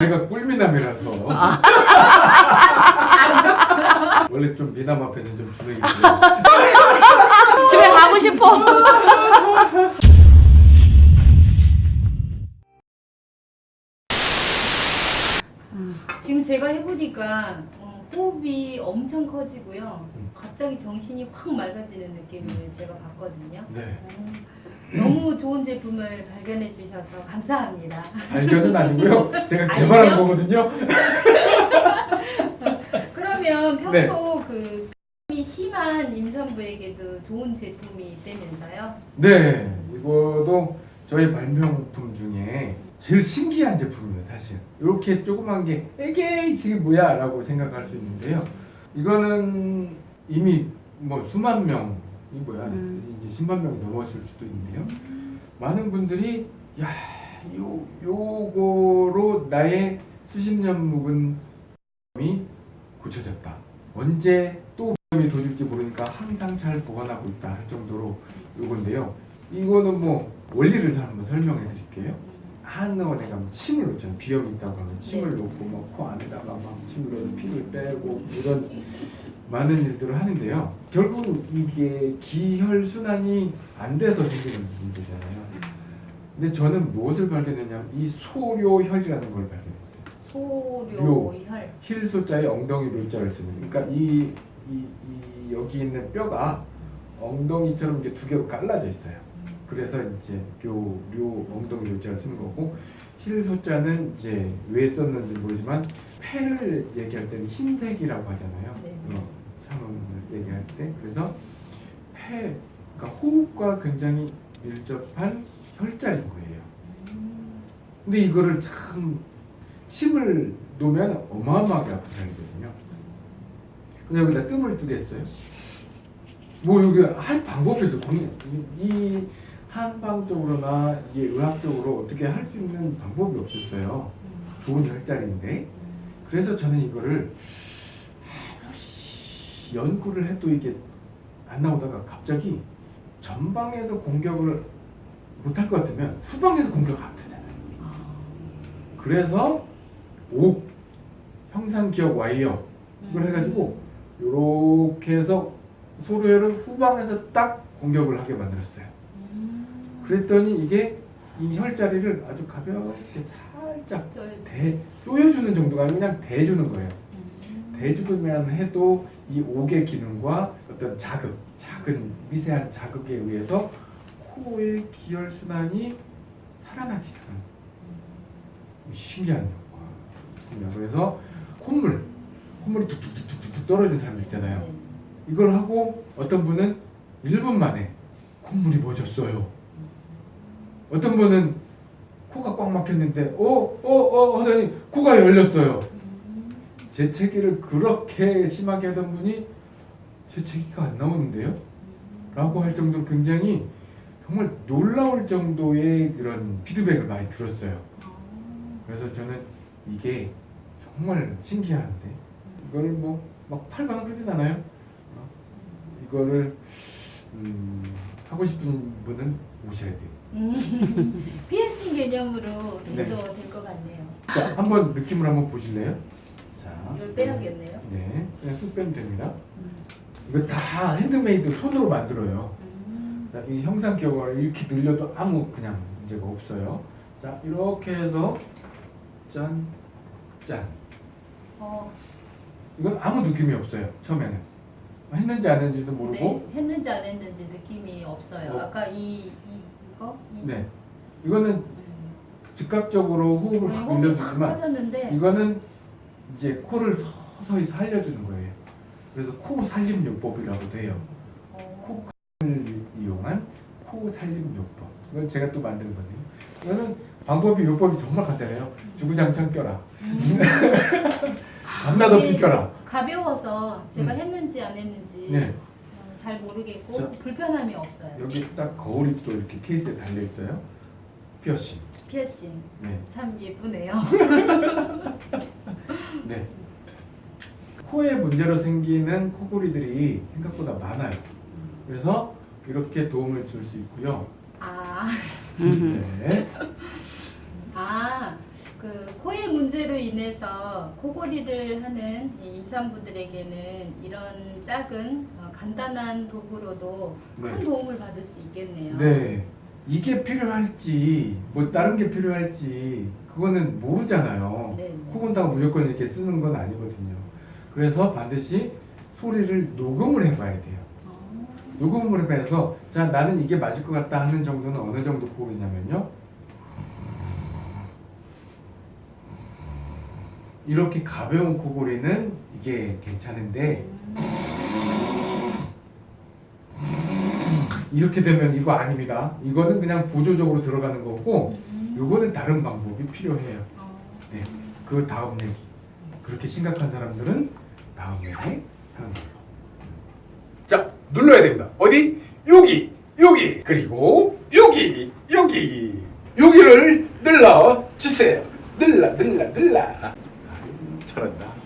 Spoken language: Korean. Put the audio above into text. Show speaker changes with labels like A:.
A: 제가 꿀미남이라서
B: 아.
A: 원래 좀 미남 앞에는 좀 주눅이
B: 집에 가고 싶어.
C: 지금 제가 해보니까 어, 호흡이 엄청 커지고요.
A: 음.
C: 갑자기 정신이 확 맑아지는 느낌을 제가 봤거든요.
A: 네.
C: 어, 너무 좋은 제품을 발견해 주셔서 감사합니다.
A: 발견은 아니고요. 제가? 개발한 거거든요.
C: 그러면 평소
A: 네.
C: 그이 심한 임산부에게도 좋은 제품이 있다면서요?
A: 네, 이거도 저희 발명품 중에 제일 신기한 제품이에요, 사실. 이렇게 조그만 게 이게 이게 뭐야? 라고 생각할 수 있는데요. 이거는 이미 뭐 수만 명 이 뭐야?
B: 음.
A: 이제 10만 명이 넘었을 수도 있는데요. 많은 분들이 야, 요 요거로 나의 수십 년 묵은 이 고쳐졌다. 언제 또이 도질지 모르니까 항상 잘 보관하고 있다 할 정도로 요건데요. 이거는 뭐 원리를 한번 설명해 드릴게요. 한의원에 가면 침을 놓잖아요. 비염이 있다고 하면 침을
C: 네.
A: 놓고 막코 안에다가 막 침을 넣어서 피를 빼고 이런 많은 일들을 하는데요. 결국 이게 기혈 순환이 안 돼서 생기는 문제잖아요. 근데 저는 무엇을 발견했냐면 이 소료혈이라는 걸 발견했어요.
C: 소료혈.
A: 흴 소자에 엉덩이 묘자를 쓰는. 그러니까 이, 이, 이 여기 있는 뼈가 엉덩이처럼 이제 두 개로 갈라져 있어요. 그래서 이제 료, 료 엉덩이 묘자를 쓰는 거고 흴 소자는 이제 왜 썼는지 모르지만 폐를 얘기할 때는 흰색이라고 하잖아요.
C: 네.
A: 어, 상황을 얘기할 때 그래서 폐, 그러니까 호흡과 굉장히 밀접한 혈자인 거예요.
C: 음,
A: 근데 이거를 참 침을 놓으면 어마어마하게 아픈 살이거든요. 근데 여기다 뜸을 뜨겠어요? 뭐 여기 할 방법이 있어. 이 한방적으로나 이 의학적으로 어떻게 할 수 있는 방법이 없었어요. 좋은 혈자리인데. 그래서 저는 이거를 연구를 해도 이게 안 나오다가 갑자기 전방에서 공격을 못할 것 같으면 후방에서 공격 안 되잖아요.
C: 아,
A: 그래서 옥 형상 기억 와이어 이걸 해가지고 요렇게 해서 소로혈을 후방에서 딱 공격을 하게 만들었어요.
C: 음.
A: 그랬더니 이게 이 혈자리를 아주 가볍게 살짝
C: 저,
A: 대 조여주는 정도가 아니고 그냥 대주는 거예요.
C: 음.
A: 대주기만 해도 이 옥의 기능과 어떤 자극, 작은 미세한 자극에 의해서 코의 기혈 순환이 살아나기 시작합니다. 신기한 효과가 있습니다. 그래서 콧물, 콧물이 툭툭툭툭툭 떨어지는 사람 있잖아요.
C: 네.
A: 이걸 하고 어떤 분은 1분 만에 콧물이 멎었어요. 어떤 분은 코가 꽉 막혔는데 어 어 어 하더니 코가 열렸어요.
C: 음.
A: 재채기를 그렇게 심하게 하던 분이 재채기가 안 나오는데요? 라고 할 정도로 굉장히 정말 놀라울 정도의 그런 피드백을 많이 들었어요.
C: 아.
A: 그래서 저는 이게 정말 신기한데 이거를 뭐 막 팔거나 그러진 않아요. 어? 이거를 음, 하고 싶은 분은 오셔야 돼요.
C: 음. 피어싱 개념으로
A: 네.
C: 해도 될것 같네요.
A: 자, 한번 느낌을 한번 보실래요? 자,
C: 이걸 빼야겠네요.
A: 네, 그냥 쑥 빼면 됩니다.
C: 음.
A: 이거 다 핸드메이드 손으로 만들어요.
C: 음.
A: 자, 이 형상 기억을 이렇게 늘려도 아무 그냥 문제가 없어요. 자, 이렇게 해서 짠, 짠.
C: 어,
A: 이건 아무 느낌이 없어요. 처음에는 했는지 안 했는지도 모르고.
C: 네, 했는지 안 했는지 느낌이 없어요.
A: 어.
C: 아까 이, 이 이거 이,
A: 네. 이거는
C: 음.
A: 즉각적으로 호흡을
C: 네, 확확
A: 늘려주지만 이거는 이제 코를 서서히 살려주는 거예요. 그래서 코 살림 요법이라고도 해요.
C: 어,
A: 를 이용한 코 살림 요법. 이건 제가 또 만든 건데요. 이거는 방법이 요법이 정말 간단해요. 주구장창 껴라.
C: 음.
A: 밤낮 없이
C: 이게
A: 껴라.
C: 가벼워서 제가
A: 음.
C: 했는지 안 했는지
A: 네.
C: 어, 잘 모르겠고
A: 자.
C: 불편함이 없어요.
A: 여기 딱 거울이 또 이렇게 케이스에 달려 있어요. 피어싱.
C: 피어싱
A: 네.
C: 참 예쁘네요.
A: 네. 코에 문제로 생기는 코골이들이 생각보다 많아요. 그래서 이렇게 도움을 줄 수 있고요.
C: 아,
A: 네.
C: 아 그 코의 문제로 인해서 코골이를 하는 이 임산부들에게는 이런 작은 어, 간단한 도구로도 큰
A: 네.
C: 도움을 받을 수 있겠네요.
A: 네. 이게 필요할지 뭐 다른 게 필요할지 그거는 모르잖아요.
C: 네.
A: 코 건다고 무조건 이렇게 쓰는 건 아니거든요. 그래서 반드시 소리를 녹음을 해봐야 돼요.
C: 어,
A: 녹음을 해봐서 자 나는 이게 맞을 것 같다 하는 정도는 어느 정도 코골이냐면요. 이렇게 가벼운 코골이는 이게 괜찮은데 이렇게 되면 이거 아닙니다. 이거는 그냥 보조적으로 들어가는 거고
C: 음.
A: 요거는 다른 방법이 필요해요.
C: 어.
A: 네. 그 다음 얘기. 그렇게 심각한 사람들은 다음 얘기 하는 걸로. 자, 눌러야 됩니다. 어디? 여기, 여기, 그리고 여기, 여기, 여기를 눌러 주세요. 눌러, 눌러, 눌러. 잘한다.